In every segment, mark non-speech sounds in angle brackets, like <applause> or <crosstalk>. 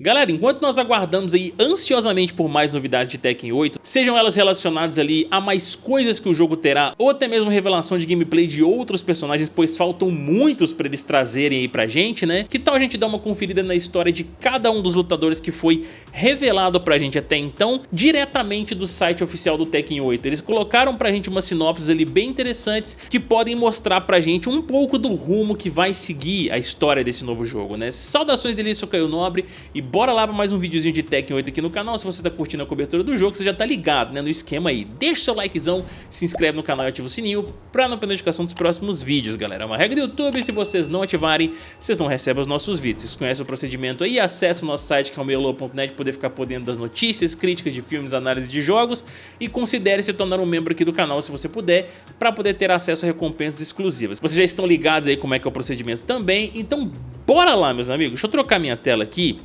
Galera, enquanto nós aguardamos aí ansiosamente por mais novidades de Tekken 8, sejam elas relacionadas ali a mais coisas que o jogo terá, ou até mesmo revelação de gameplay de outros personagens, pois faltam muitos pra eles trazerem aí pra gente, né? Que tal a gente dar uma conferida na história de cada um dos lutadores que foi revelado pra gente até então, diretamente do site oficial do Tekken 8. Eles colocaram pra gente umas sinopses ali bem interessantes que podem mostrar pra gente um pouco do rumo que vai seguir a história desse novo jogo, né? Saudações dele, sou Caio Nobre e bora lá para mais um videozinho de Tekken 8 aqui no canal. Se você tá curtindo a cobertura do jogo, você já tá ligado né, no esquema aí. Deixa o seu likezão, se inscreve no canal e ativa o sininho pra não perder notificação dos próximos vídeos, galera. É uma regra do YouTube, se vocês não ativarem, vocês não recebem os nossos vídeos. Vocês conhecem o procedimento aí, acessa o nosso site que é o para poder ficar por dentro das notícias, críticas de filmes, análise de jogos e considere se tornar um membro aqui do canal se você puder, para poder ter acesso a recompensas exclusivas. Vocês já estão ligados aí como é que é o procedimento também, então bora lá meus amigos, deixa eu trocar minha tela aqui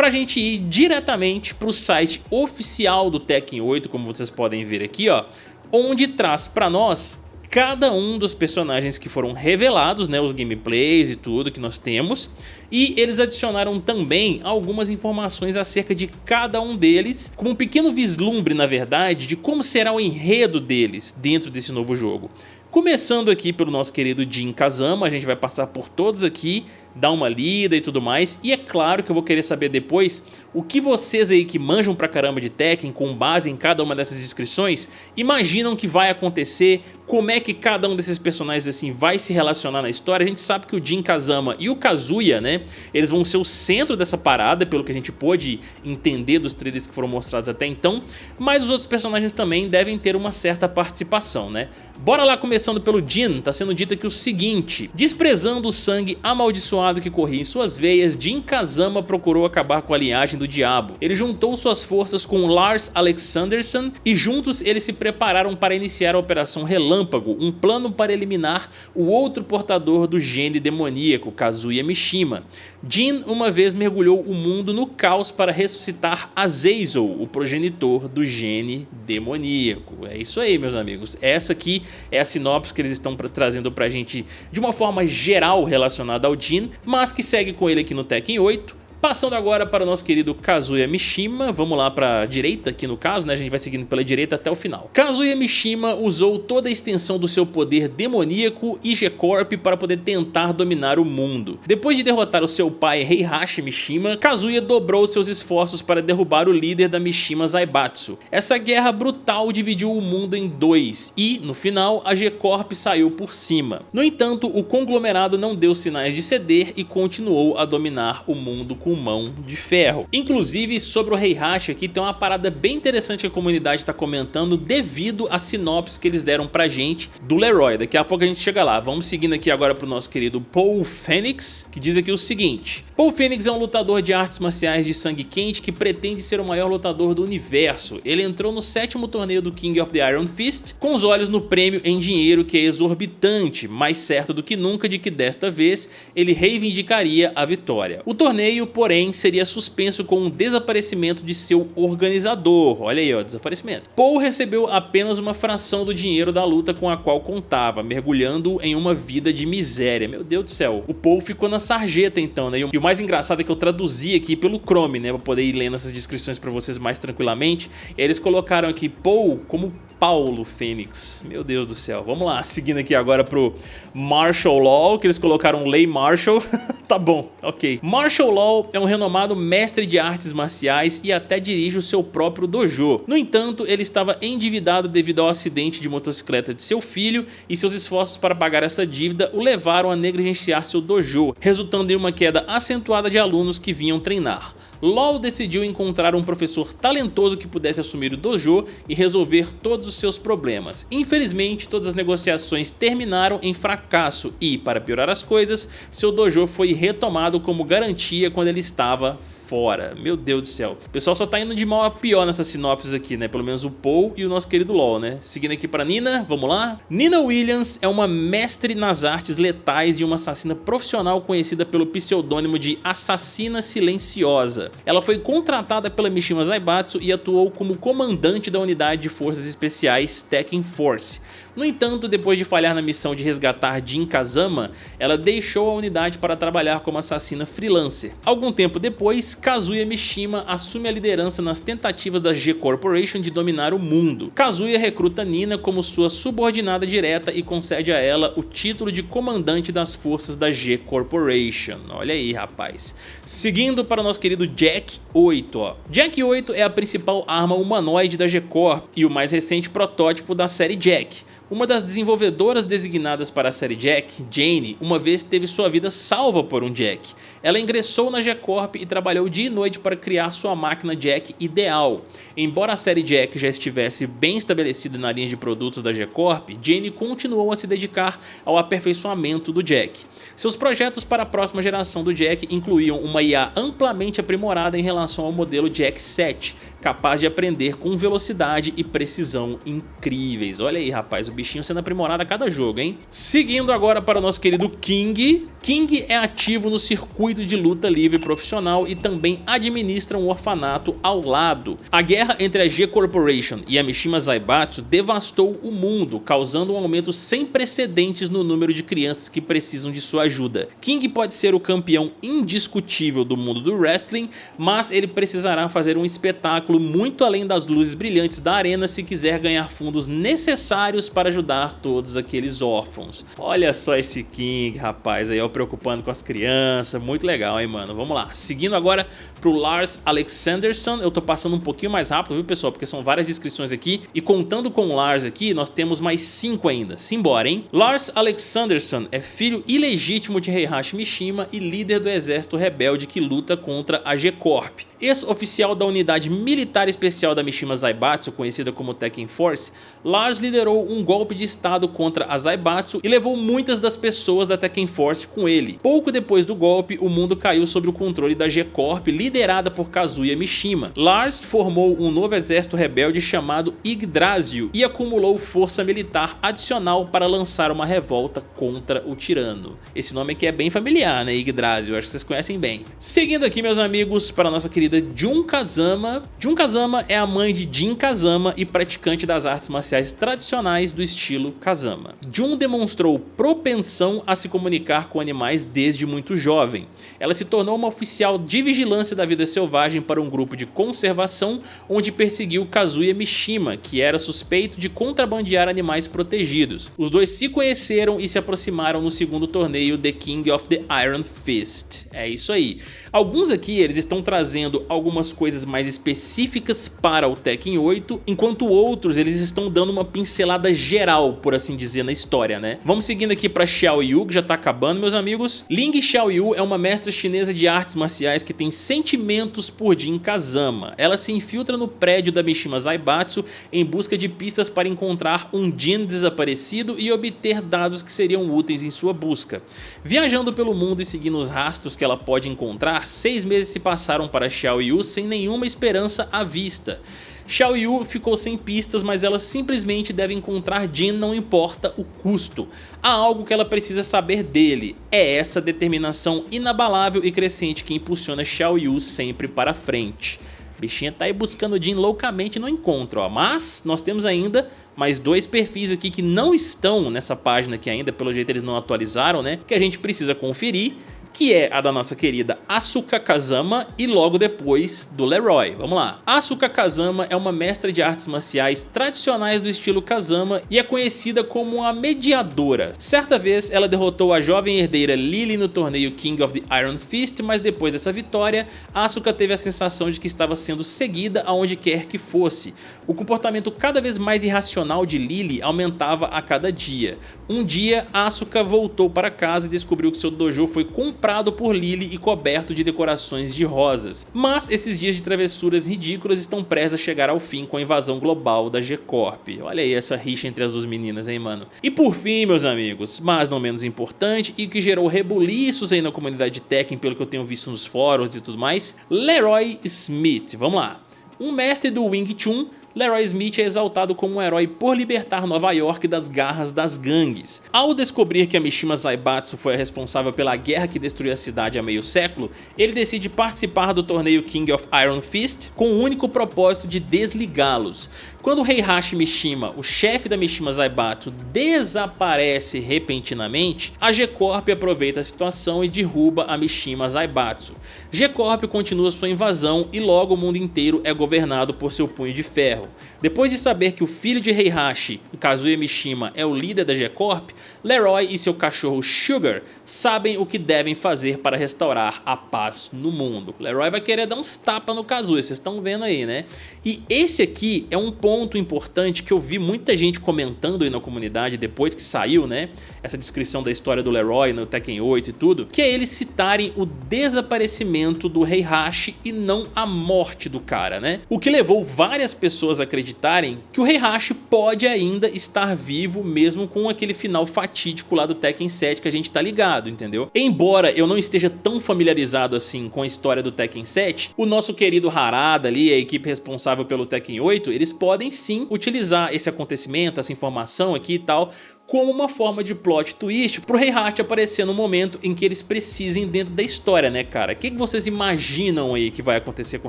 para a gente ir diretamente para o site oficial do Tekken 8, como vocês podem ver aqui, ó, onde traz para nós cada um dos personagens que foram revelados, né, os gameplays e tudo que nós temos, e eles adicionaram também algumas informações acerca de cada um deles, como um pequeno vislumbre, na verdade, de como será o enredo deles dentro desse novo jogo. Começando aqui pelo nosso querido Jin Kazama, a gente vai passar por todos aqui dar uma lida e tudo mais. E é claro que eu vou querer saber depois o que vocês aí que manjam pra caramba de Tekken com base em cada uma dessas descrições imaginam que vai acontecer, como é que cada um desses personagens assim vai se relacionar na história. A gente sabe que o Jin Kazama e o Kazuya, né, eles vão ser o centro dessa parada, pelo que a gente pôde entender dos trailers que foram mostrados até então, mas os outros personagens também devem ter uma certa participação, né. Bora lá começando pelo Jin, tá sendo dito aqui o seguinte, desprezando o sangue amaldiçoado abençoado que corria em suas veias, Jin Kazama procurou acabar com a linhagem do diabo. Ele juntou suas forças com Lars Alexanderson e juntos eles se prepararam para iniciar a Operação Relâmpago, um plano para eliminar o outro portador do gene demoníaco, Kazuya Mishima. Jin uma vez mergulhou o mundo no caos para ressuscitar Azazel, o progenitor do gene demoníaco. É isso aí, meus amigos. Essa aqui é a sinopse que eles estão trazendo pra gente de uma forma geral relacionada ao Jin, mas que segue com ele aqui no Tekken 8 Passando agora para o nosso querido Kazuya Mishima, vamos lá para a direita aqui no caso, né? a gente vai seguindo pela direita até o final. Kazuya Mishima usou toda a extensão do seu poder demoníaco e G-Corp para poder tentar dominar o mundo. Depois de derrotar o seu pai Heihachi Mishima, Kazuya dobrou seus esforços para derrubar o líder da Mishima Zaibatsu. Essa guerra brutal dividiu o mundo em dois e, no final, a G-Corp saiu por cima. No entanto, o conglomerado não deu sinais de ceder e continuou a dominar o mundo com mão de ferro. Inclusive, sobre o Heihachi aqui, tem uma parada bem interessante que a comunidade está comentando devido à sinopse que eles deram pra gente do Leroy. Daqui a pouco a gente chega lá. Vamos seguindo aqui agora pro nosso querido Paul Phoenix, que diz aqui o seguinte. Paul Phoenix é um lutador de artes marciais de sangue quente que pretende ser o maior lutador do universo. Ele entrou no sétimo torneio do King of the Iron Fist com os olhos no prêmio em dinheiro que é exorbitante, mais certo do que nunca de que desta vez ele reivindicaria a vitória. O torneio, porém seria suspenso com o desaparecimento de seu organizador. Olha aí, ó, desaparecimento. Paul recebeu apenas uma fração do dinheiro da luta com a qual contava, mergulhando em uma vida de miséria. Meu Deus do céu. O Paul ficou na sarjeta então, né? E o mais engraçado é que eu traduzi aqui pelo Chrome, né? Pra poder ir lendo essas descrições pra vocês mais tranquilamente. E eles colocaram aqui Paul como Paulo Fênix. Meu Deus do céu. Vamos lá, seguindo aqui agora pro Martial Law, que eles colocaram Lei Marshall. <laughs> tá bom, ok. Martial Law é um renomado mestre de artes marciais e até dirige o seu próprio dojo. No entanto, ele estava endividado devido ao acidente de motocicleta de seu filho e seus esforços para pagar essa dívida o levaram a negligenciar seu dojo, resultando em uma queda acentuada de alunos que vinham treinar. LOL decidiu encontrar um professor talentoso que pudesse assumir o dojo e resolver todos os seus problemas. Infelizmente, todas as negociações terminaram em fracasso e, para piorar as coisas, seu dojo foi retomado como garantia quando ele estava fora. Meu Deus do céu. O pessoal só tá indo de mal a pior nessas sinopses aqui, né? Pelo menos o Paul e o nosso querido LOL, né? Seguindo aqui pra Nina, vamos lá? Nina Williams é uma mestre nas artes letais e uma assassina profissional conhecida pelo pseudônimo de Assassina Silenciosa. Ela foi contratada pela Mishima Zaibatsu e atuou como comandante da unidade de forças especiais Tekken Force. No entanto, depois de falhar na missão de resgatar Jin Kazama, ela deixou a unidade para trabalhar como assassina freelancer. Algum tempo depois, Kazuya Mishima assume a liderança nas tentativas da G Corporation de dominar o mundo. Kazuya recruta Nina como sua subordinada direta e concede a ela o título de comandante das forças da G Corporation. Olha aí, rapaz. Seguindo para o nosso querido Jack 8. Ó. Jack 8 é a principal arma humanoide da G-Corp e o mais recente protótipo da série Jack. Uma das desenvolvedoras designadas para a série Jack, Jane, uma vez teve sua vida salva por um Jack. Ela ingressou na G-Corp e trabalhou dia e noite para criar sua máquina Jack ideal. Embora a série Jack já estivesse bem estabelecida na linha de produtos da G-Corp, Jane continuou a se dedicar ao aperfeiçoamento do Jack. Seus projetos para a próxima geração do Jack incluíam uma IA amplamente aprimorada em relação ao modelo Jack 7, capaz de aprender com velocidade e precisão incríveis. Olha aí, rapaz, o bichinho sendo aprimorado a cada jogo, hein? Seguindo agora para o nosso querido King. King é ativo no circuito de luta livre profissional e também administra um orfanato ao lado. A guerra entre a G Corporation e a Mishima Zaibatsu devastou o mundo, causando um aumento sem precedentes no número de crianças que precisam de sua ajuda. King pode ser o campeão indiscutível do mundo do wrestling, mas ele precisará fazer um espetáculo muito além das luzes brilhantes da arena se quiser ganhar fundos necessários para ajudar todos aqueles órfãos. Olha só esse King, rapaz, aí ó, preocupando com as crianças, muito legal, hein, mano? Vamos lá, seguindo agora pro Lars Alexanderson, eu tô passando um pouquinho mais rápido, viu, pessoal? Porque são várias descrições aqui, e contando com o Lars aqui, nós temos mais cinco ainda. Simbora, hein? Lars Alexanderson é filho ilegítimo de Heihachi Mishima e líder do exército rebelde que luta contra a G-Corp. Ex-oficial da unidade militar especial da Mishima Zaibatsu, conhecida como Tekken Force, Lars liderou um golpe de estado contra a Zaibatsu e levou muitas das pessoas da Tekken Force com ele. Pouco depois do golpe, o mundo caiu sob o controle da G-Corp, liderada por Kazuya Mishima. Lars formou um novo exército rebelde chamado Yggdrasil e acumulou força militar adicional para lançar uma revolta contra o tirano. Esse nome aqui é bem familiar, né? Yggdrasil, acho que vocês conhecem bem. Seguindo aqui, meus amigos, para nossa querida Jun Kazama. Jun Kazama é a mãe de Jin Kazama e praticante das artes marciais tradicionais do estilo Kazama. Jun demonstrou propensão a se comunicar com animais desde muito jovem. Ela se tornou uma oficial de vigilância da vida selvagem para um grupo de conservação onde perseguiu Kazuya Mishima, que era suspeito de contrabandear animais protegidos. Os dois se conheceram e se aproximaram no segundo torneio The King of the Iron Fist. É isso aí. Alguns aqui eles estão trazendo algumas coisas mais específicas para o Tekken 8, enquanto outros eles estão dando uma pincelada geral, por assim dizer, na história, né? Vamos seguindo aqui para Xiao Yu, que já tá acabando, meus amigos. Ling Xiao Yu é uma mestra chinesa de artes marciais que tem sentimentos por Jin Kazama. Ela se infiltra no prédio da Mishima Zaibatsu em busca de pistas para encontrar um Jin desaparecido e obter dados que seriam úteis em sua busca. Viajando pelo mundo e seguindo os rastros que ela pode encontrar, seis meses se passaram para Xiao Yu sem nenhuma esperança à vista. Xiao Yu ficou sem pistas, mas ela simplesmente deve encontrar Jin não importa o custo. Há algo que ela precisa saber dele, é essa determinação inabalável e crescente que impulsiona Xiao Yu sempre para frente. Bichinha tá aí buscando Jin loucamente no encontro, ó. mas nós temos ainda mais dois perfis aqui que não estão nessa página aqui ainda, pelo jeito eles não atualizaram, né? Que a gente precisa conferir que é a da nossa querida Asuka Kazama e logo depois do Leroy. Vamos lá. Asuka Kazama é uma mestra de artes marciais tradicionais do estilo Kazama e é conhecida como a mediadora. Certa vez ela derrotou a jovem herdeira Lily no torneio King of the Iron Fist, mas depois dessa vitória, Asuka teve a sensação de que estava sendo seguida aonde quer que fosse. O comportamento cada vez mais irracional de Lily aumentava a cada dia. Um dia, Asuka voltou para casa e descobriu que seu dojo foi comprado comprado por Lily e coberto de decorações de rosas. Mas esses dias de travessuras ridículas estão prestes a chegar ao fim com a invasão global da G-Corp. Olha aí essa rixa entre as duas meninas, hein, mano? E por fim, meus amigos, mas não menos importante e que gerou rebuliços aí na comunidade de Tekken, pelo que eu tenho visto nos fóruns e tudo mais, Leroy Smith. Vamos lá. Um mestre do Wing Chun Leroy Smith é exaltado como um herói por libertar Nova York das garras das gangues. Ao descobrir que a Mishima Zaibatsu foi a responsável pela guerra que destruiu a cidade há meio século, ele decide participar do torneio King of Iron Fist com o único propósito de desligá-los. Quando o Heihachi Mishima, o chefe da Mishima Zaibatsu, desaparece repentinamente, a G-Corp aproveita a situação e derruba a Mishima Zaibatsu. G-Corp continua sua invasão e logo o mundo inteiro é governado por seu punho de ferro. Depois de saber que o filho de Heihachi, Kazuya Mishima, é o líder da G-Corp, Leroy e seu cachorro Sugar sabem o que devem fazer para restaurar a paz no mundo. Leroy vai querer dar uns tapas no Kazuya, vocês estão vendo aí, né? E esse aqui é um ponto ponto importante que eu vi muita gente comentando aí na comunidade depois que saiu, né? Essa descrição da história do Leroy no Tekken 8 e tudo, que é eles citarem o desaparecimento do Heihachi e não a morte do cara, né? O que levou várias pessoas a acreditarem que o Heihachi pode ainda estar vivo mesmo com aquele final fatídico lá do Tekken 7 que a gente tá ligado, entendeu? Embora eu não esteja tão familiarizado assim com a história do Tekken 7, o nosso querido Harada ali, a equipe responsável pelo Tekken 8, eles podem podem sim utilizar esse acontecimento, essa informação aqui e tal, como uma forma de plot twist pro Heihachi aparecer no momento em que eles precisem dentro da história, né cara? O que, que vocês imaginam aí que vai acontecer com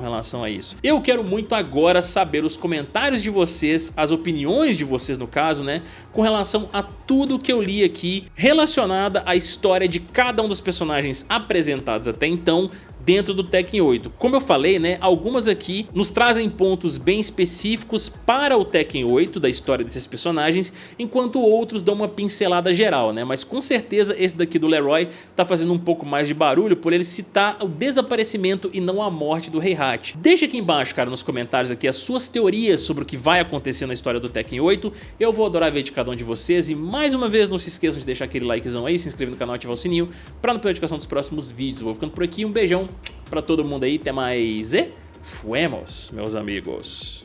relação a isso? Eu quero muito agora saber os comentários de vocês, as opiniões de vocês no caso, né? Com relação a tudo que eu li aqui relacionada à história de cada um dos personagens apresentados até então, dentro do Tekken 8. Como eu falei, né, algumas aqui nos trazem pontos bem específicos para o Tekken 8 da história desses personagens, enquanto outros dão uma pincelada geral, né, mas com certeza esse daqui do Leroy tá fazendo um pouco mais de barulho por ele citar o desaparecimento e não a morte do Heihachi. Deixa aqui embaixo, cara, nos comentários aqui as suas teorias sobre o que vai acontecer na história do Tekken 8, eu vou adorar ver de cada um de vocês e mais uma vez não se esqueçam de deixar aquele likezão aí, se inscrever no canal e ativar o sininho para não perder a notificação dos próximos vídeos. Vou ficando por aqui, um beijão, para todo mundo aí. Até mais e fuemos, meus amigos.